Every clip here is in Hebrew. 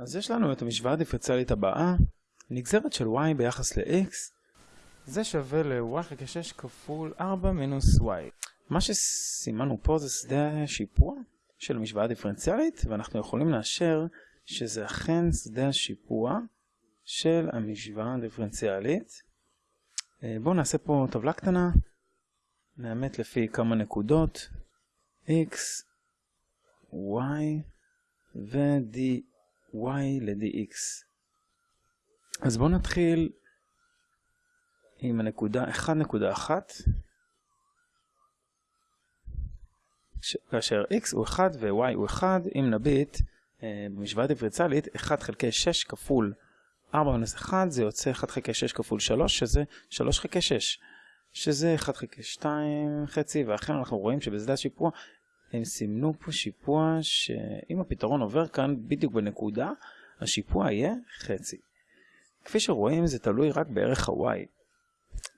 אז יש לנו את המשוואה הדיפרנציאלית הבאה, נגזרת של y ביחס ל-x, זה שווה ל-y חלקי 6 כפול 4 מינוס y. מה שסימנו פה זה שדה השיפוע של המשוואה הדיפרנציאלית, ואנחנו יכולים לאשר שזה אכן שדה השיפוע של המשוואה הדיפרנציאלית. אה, בואו נעשה פה טבלה קטנה, נאמת לפי כמה נקודות, x, y ו-dy ל-dx. אז בואו נתחיל עם הנקודה 1.1, כאשר x הוא 1 ו-y הוא 1, אם נביט אה, במשוואה דיפרנציאלית, 1 חלקי 6 כפול 4 מינוס 1 זה יוצא 1 חלקי 6 כפול 3 שזה 3 חלקי 6 שזה 1 חלקי 2 חצי ואכן אנחנו רואים שבשדה השיפוע הם סימנו פה שיפוע שאם הפתרון עובר כאן בדיוק בנקודה השיפוע יהיה חצי. כפי שרואים זה תלוי רק בערך ה-y.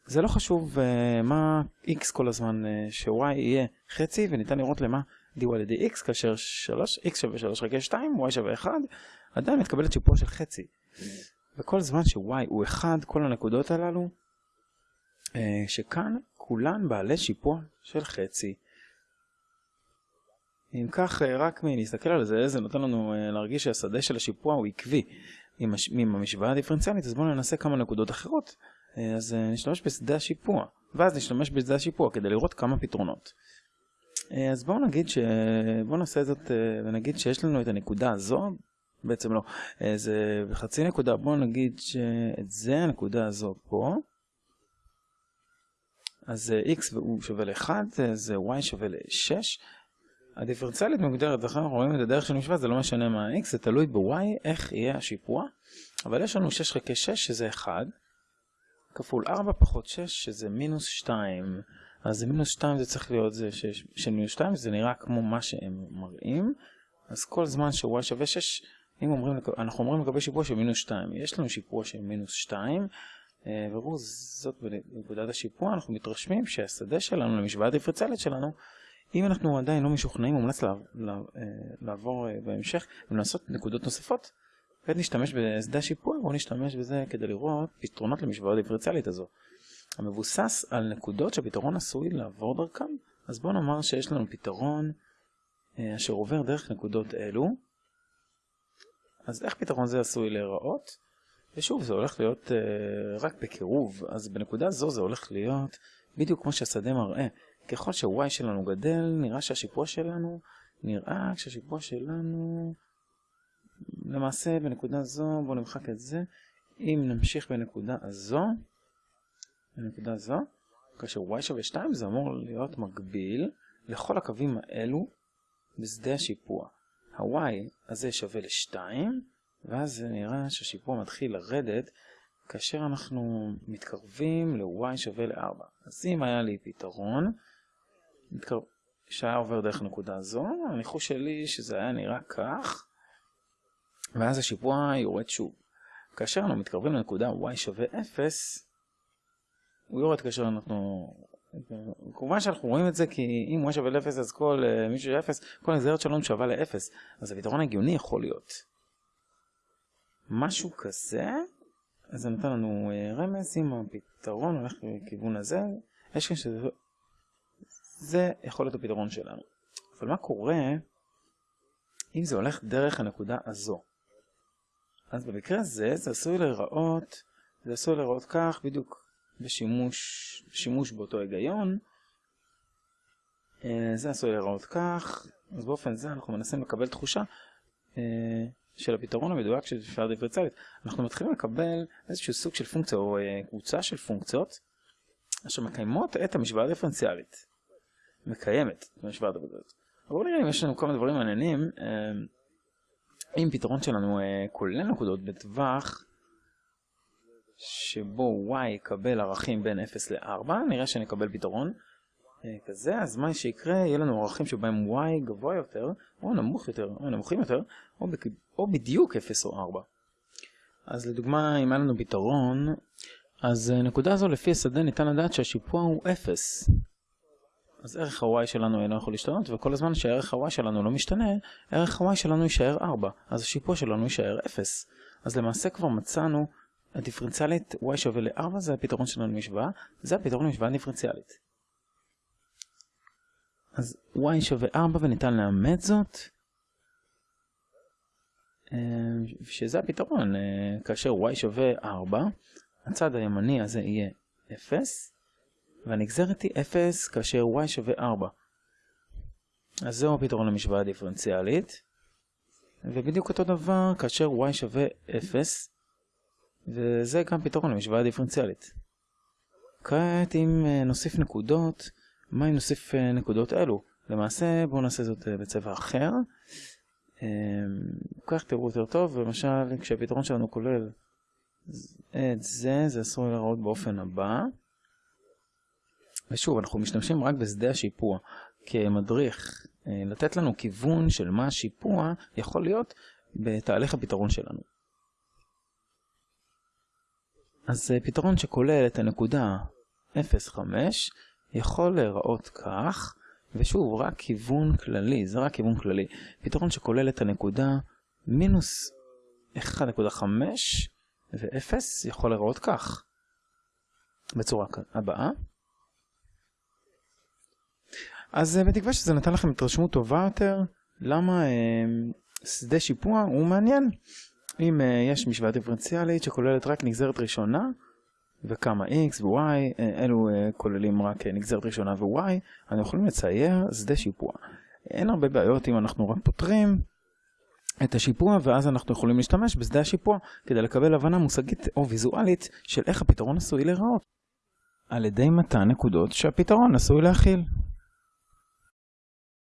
זה לא חשוב uh, מה x כל הזמן uh, ש-y יהיה חצי וניתן לראות למה dy ל-dx כאשר 3, x שווה 3 חלקי 2 y שווה 1 עדיין מתקבלת שיפוע של חצי. וכל זמן ש-y הוא 1 כל הנקודות הללו uh, שכאן כולן בעלי שיפוע של חצי. אם כך רק מלהסתכל על זה זה נותן לנו להרגיש שהשדה של השיפוע הוא עקבי. עם המשוואה הדיפרנציאלית אז בואו ננסה כמה נקודות אחרות. אז נשתמש בשדה השיפוע. ואז נשתמש בשדה השיפוע כדי לראות כמה פתרונות. אז בואו נגיד ש... בואו נעשה זאת ונגיד שיש לנו את הנקודה הזו. בעצם לא. זה בחצי נקודה. בואו נגיד שאת זה הנקודה הזו פה אז x שווה ל-1 זה y שווה ל-6 הדיפרנציאלית מוגדרת, לכן אנחנו רואים את הדרך של משוואה, זה לא משנה מה ה-x, זה תלוי ב-y, איך יהיה השיפוע. אבל יש לנו 6 חלקי 6 שזה 1, כפול 4 פחות 6 שזה מינוס 2. אז מינוס 2 זה צריך להיות זה של מינוס 2, זה נראה כמו מה שהם מראים. אז כל זמן ש-y שווה 6, אם אומרים, אנחנו אומרים לגבי שיפוע של מינוס 2, יש לנו שיפוע של מינוס 2, וראו זאת בנקודת השיפוע, אנחנו מתרשמים שהשדה שלנו למשוואה הדיפרנציאלית שלנו אם אנחנו עדיין לא משוכנעים, מומלץ לעבור בהמשך ולעשות נקודות נוספות, כעת נשתמש בשדה השיפוע, בואו נשתמש בזה כדי לראות פתרונות למשוואה דיפרנציאלית הזו. המבוסס על נקודות שהפתרון עשוי לעבור דרכם, אז בואו נאמר שיש לנו פתרון אשר עובר דרך נקודות אלו. אז איך פתרון זה עשוי להיראות? ושוב, זה הולך להיות uh, רק בקירוב, אז בנקודה זו זה הולך להיות בדיוק כמו שהשדה מראה. ככל ש-y שלנו גדל, נראה שהשיפוע שלנו, נראה שהשיפוע שלנו, למעשה בנקודה זו, בואו נמחק את זה, אם נמשיך בנקודה הזו, בנקודה זו, כאשר y שווה 2 זה אמור להיות מקביל לכל הקווים האלו בשדה השיפוע. ה-y הזה שווה ל-2, ואז זה נראה שהשיפוע מתחיל לרדת כאשר אנחנו מתקרבים ל-y שווה ל-4. אז אם היה לי פתרון, שהיה עובר דרך נקודה זו, הניחוש שלי שזה היה נראה כך, ואז השיפוע יורד שוב. כאשר אנחנו מתקרבים לנקודה y שווה 0, הוא יורד כאשר אנחנו... כמובן שאנחנו רואים את זה כי אם y שווה ל-0 אז כל מישהו של 0, כל הנגזרת שלנו שווה ל-0, אז הפתרון הגיוני יכול להיות. משהו כזה, אז זה נותן לנו uh, רמז, אם הפתרון הולך לכיוון הזה, יש כאן שזה זה יכול להיות הפתרון שלנו. אבל מה קורה אם זה הולך דרך הנקודה הזו? אז במקרה הזה זה עשוי להיראות, זה עשוי להיראות כך בדיוק בשימוש, שימוש באותו היגיון. זה עשוי להיראות כך, אז באופן זה אנחנו מנסים לקבל תחושה של הפתרון המדויק של שפעה דיפרנציאלית. אנחנו מתחילים לקבל איזשהו סוג של פונקציה או קבוצה של פונקציות אשר מקיימות את המשוואה הדיפרנציאלית. מקיימת במשוואה הדבקות. אבל בואו נראה אם יש לנו כמה דברים מעניינים. אם פתרון שלנו כולל נקודות בטווח שבו y יקבל ערכים בין 0 ל-4, נראה שנקבל פתרון כזה, אז מה שיקרה, יהיה לנו ערכים שבהם y גבוה יותר, או נמוך יותר, או נמוכים יותר, או, בק... או בדיוק 0 או 4. אז לדוגמה, אם היה לנו פתרון, אז נקודה זו לפי השדה ניתן לדעת שהשיפוע הוא 0. אז ערך ה-y שלנו אינו יכול להשתנות, וכל הזמן שערך ה-y שלנו לא משתנה, ערך ה-y שלנו יישאר 4, אז השיפוע שלנו יישאר 0. אז למעשה כבר מצאנו הדיפרנציאלית y שווה ל-4 זה הפתרון שלנו למשוואה, זה הפתרון למשוואה דיפרנציאלית. אז y שווה 4 וניתן לאמת זאת, אה, שזה הפתרון, אה, כאשר y שווה 4, הצד הימני הזה יהיה 0, והנגזרת היא 0 כאשר y שווה 4. אז זהו הפתרון למשוואה הדיפרנציאלית. ובדיוק אותו דבר כאשר y שווה 0, וזה גם פתרון למשוואה הדיפרנציאלית. כעת אם אה, נוסיף נקודות, מה אם נוסיף אה, נקודות אלו? למעשה בואו נעשה זאת אה, בצבע אחר. כך תראו יותר טוב, למשל כשהפתרון שלנו כולל את זה, זה עשוי להראות באופן הבא. ושוב, אנחנו משתמשים רק בשדה השיפוע כמדריך, לתת לנו כיוון של מה השיפוע יכול להיות בתהליך הפתרון שלנו. אז אה, פתרון שכולל את הנקודה 0,5 יכול להיראות כך, ושוב, רק כיוון כללי, זה רק כיוון כללי. פתרון שכולל את הנקודה מינוס 1.5 ו-0 יכול להיראות כך, בצורה הבאה. אז אה, בתקווה שזה נתן לכם התרשמות טובה יותר, למה אה, שדה שיפוע הוא מעניין. אם uh, יש משוואה דיפרנציאלית שכוללת רק נגזרת ראשונה וכמה x ו-y, אלו כוללים רק נגזרת ראשונה ו-y, אנחנו יכולים לצייר שדה שיפוע. אין הרבה בעיות אם אנחנו רק פותרים את השיפוע ואז אנחנו יכולים להשתמש בשדה השיפוע כדי לקבל הבנה מושגית או ויזואלית של איך הפתרון עשוי להיראות על ידי מתן נקודות שהפתרון עשוי להכיל.